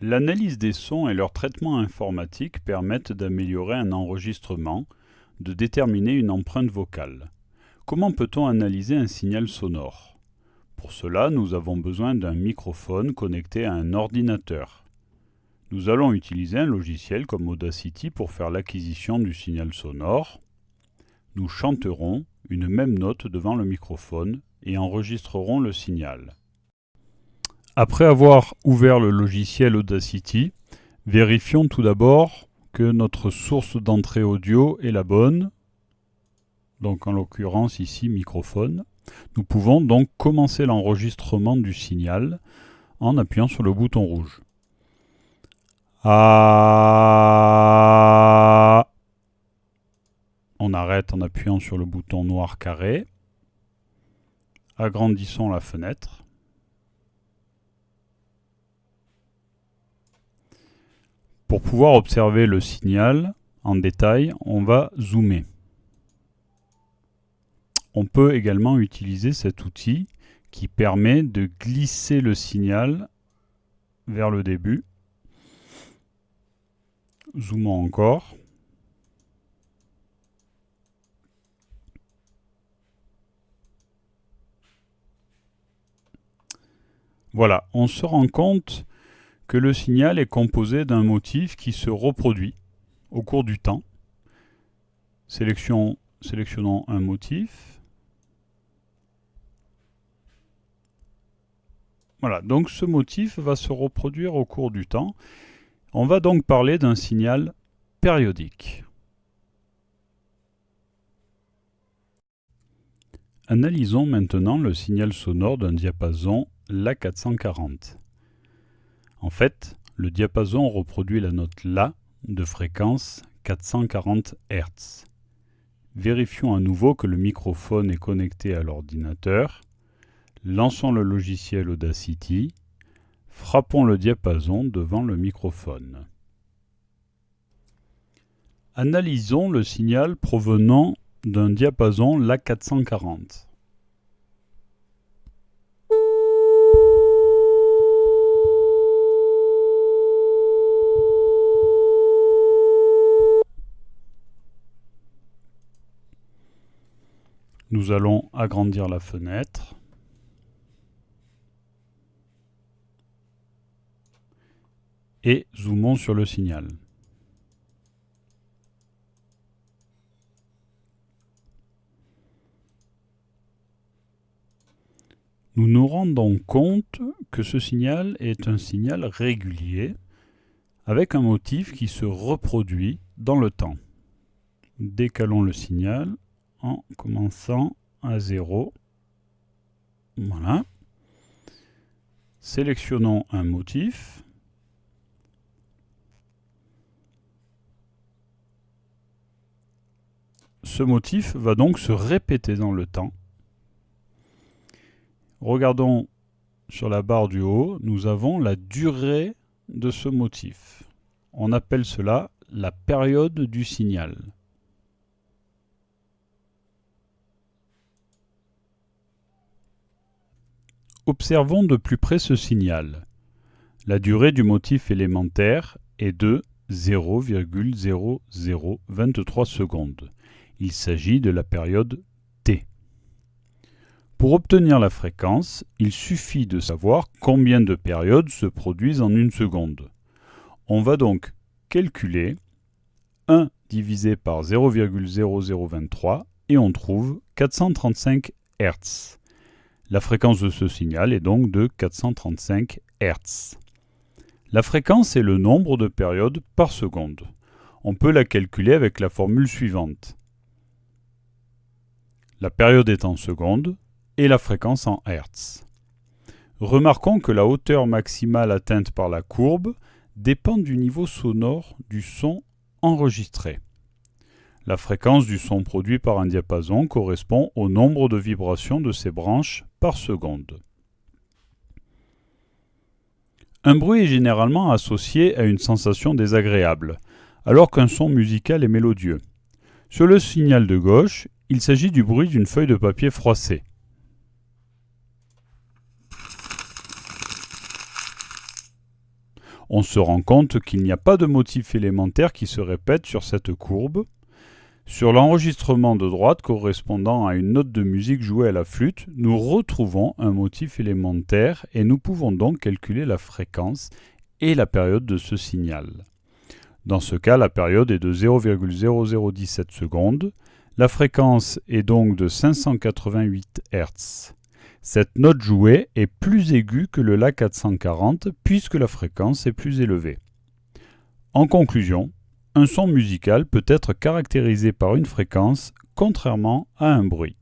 L'analyse des sons et leur traitement informatique permettent d'améliorer un enregistrement, de déterminer une empreinte vocale. Comment peut-on analyser un signal sonore? Pour cela, nous avons besoin d'un microphone connecté à un ordinateur. Nous allons utiliser un logiciel comme Audacity pour faire l'acquisition du signal sonore. Nous chanterons une même note devant le microphone et enregistrerons le signal. Après avoir ouvert le logiciel Audacity, vérifions tout d'abord que notre source d'entrée audio est la bonne, donc en l'occurrence ici microphone. Nous pouvons donc commencer l'enregistrement du signal en appuyant sur le bouton rouge. Ah. On arrête en appuyant sur le bouton noir carré. Agrandissons la fenêtre. Pour pouvoir observer le signal en détail, on va zoomer. On peut également utiliser cet outil qui permet de glisser le signal vers le début. Zoomons encore. Voilà, on se rend compte que le signal est composé d'un motif qui se reproduit au cours du temps. sélectionnons un motif. Voilà, donc ce motif va se reproduire au cours du temps. On va donc parler d'un signal périodique. Analysons maintenant le signal sonore d'un diapason La440. En fait, le diapason reproduit la note La de fréquence 440 Hz. Vérifions à nouveau que le microphone est connecté à l'ordinateur. Lançons le logiciel Audacity. Frappons le diapason devant le microphone. Analysons le signal provenant d'un diapason La440. Nous allons agrandir la fenêtre. Et zoomons sur le signal. Nous nous rendons compte que ce signal est un signal régulier avec un motif qui se reproduit dans le temps. Décalons le signal en commençant à 0. Voilà. Sélectionnons un motif. Ce motif va donc se répéter dans le temps. Regardons sur la barre du haut, nous avons la durée de ce motif. On appelle cela la période du signal. Observons de plus près ce signal. La durée du motif élémentaire est de 0,0023 secondes. Il s'agit de la période T. Pour obtenir la fréquence, il suffit de savoir combien de périodes se produisent en une seconde. On va donc calculer 1 divisé par 0,0023 et on trouve 435 Hz. La fréquence de ce signal est donc de 435 Hz. La fréquence est le nombre de périodes par seconde. On peut la calculer avec la formule suivante. La période est en secondes et la fréquence en Hz. Remarquons que la hauteur maximale atteinte par la courbe dépend du niveau sonore du son enregistré. La fréquence du son produit par un diapason correspond au nombre de vibrations de ses branches par seconde. Un bruit est généralement associé à une sensation désagréable, alors qu'un son musical est mélodieux. Sur le signal de gauche, il s'agit du bruit d'une feuille de papier froissée. On se rend compte qu'il n'y a pas de motif élémentaire qui se répète sur cette courbe. Sur l'enregistrement de droite correspondant à une note de musique jouée à la flûte, nous retrouvons un motif élémentaire et nous pouvons donc calculer la fréquence et la période de ce signal. Dans ce cas, la période est de 0,0017 secondes. La fréquence est donc de 588 Hz. Cette note jouée est plus aiguë que le La 440 puisque la fréquence est plus élevée. En conclusion, un son musical peut être caractérisé par une fréquence contrairement à un bruit.